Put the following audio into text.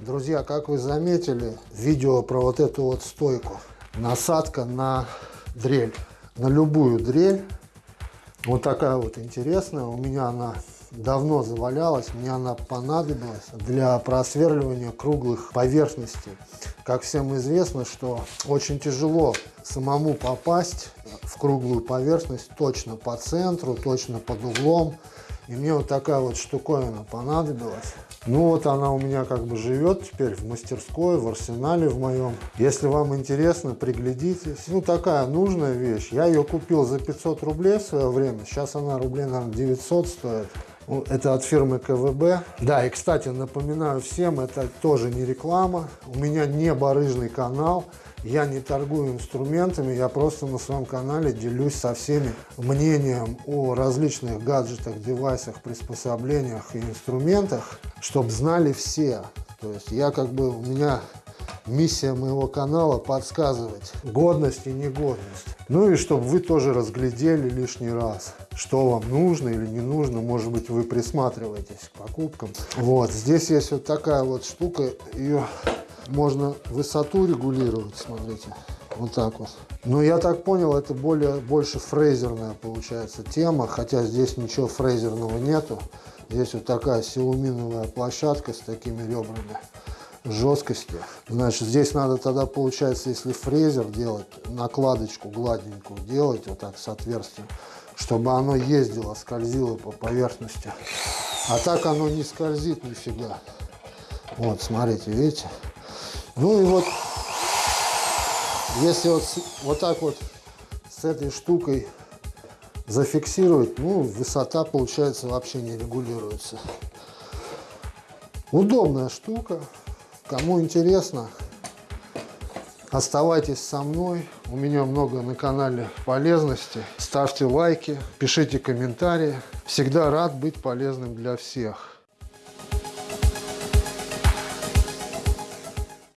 Друзья, как вы заметили, видео про вот эту вот стойку. Насадка на дрель. На любую дрель. Вот такая вот интересная. У меня она давно завалялась. Мне она понадобилась для просверливания круглых поверхностей. Как всем известно, что очень тяжело самому попасть в круглую поверхность точно по центру, точно под углом. И мне вот такая вот штуковина понадобилась. Ну вот она у меня как бы живет теперь в мастерской, в арсенале в моем. Если вам интересно, приглядитесь. Ну такая нужная вещь. Я ее купил за 500 рублей в свое время. Сейчас она рублей, наверное, 900 стоит. Ну, это от фирмы КВБ. Да, и, кстати, напоминаю всем, это тоже не реклама. У меня не барыжный канал. Я не торгую инструментами, я просто на своем канале делюсь со всеми мнением о различных гаджетах, девайсах, приспособлениях и инструментах, чтобы знали все. То есть я как бы, у меня миссия моего канала подсказывать годность и негодность. Ну и чтобы вы тоже разглядели лишний раз, что вам нужно или не нужно. Может быть, вы присматриваетесь к покупкам. Вот, здесь есть вот такая вот штука, ее можно высоту регулировать, смотрите, вот так вот. Но я так понял, это более, больше фрезерная получается тема, хотя здесь ничего фрезерного нету. Здесь вот такая силуминовая площадка с такими ребрами жесткости. Значит, здесь надо тогда, получается, если фрезер делать, накладочку гладенькую делать, вот так с отверстием, чтобы оно ездило, скользило по поверхности. А так оно не скользит нифига. Вот, смотрите, видите? Ну и вот, если вот, вот так вот с этой штукой зафиксировать, ну, высота, получается, вообще не регулируется. Удобная штука. Кому интересно, оставайтесь со мной. У меня много на канале полезности. Ставьте лайки, пишите комментарии. Всегда рад быть полезным для всех.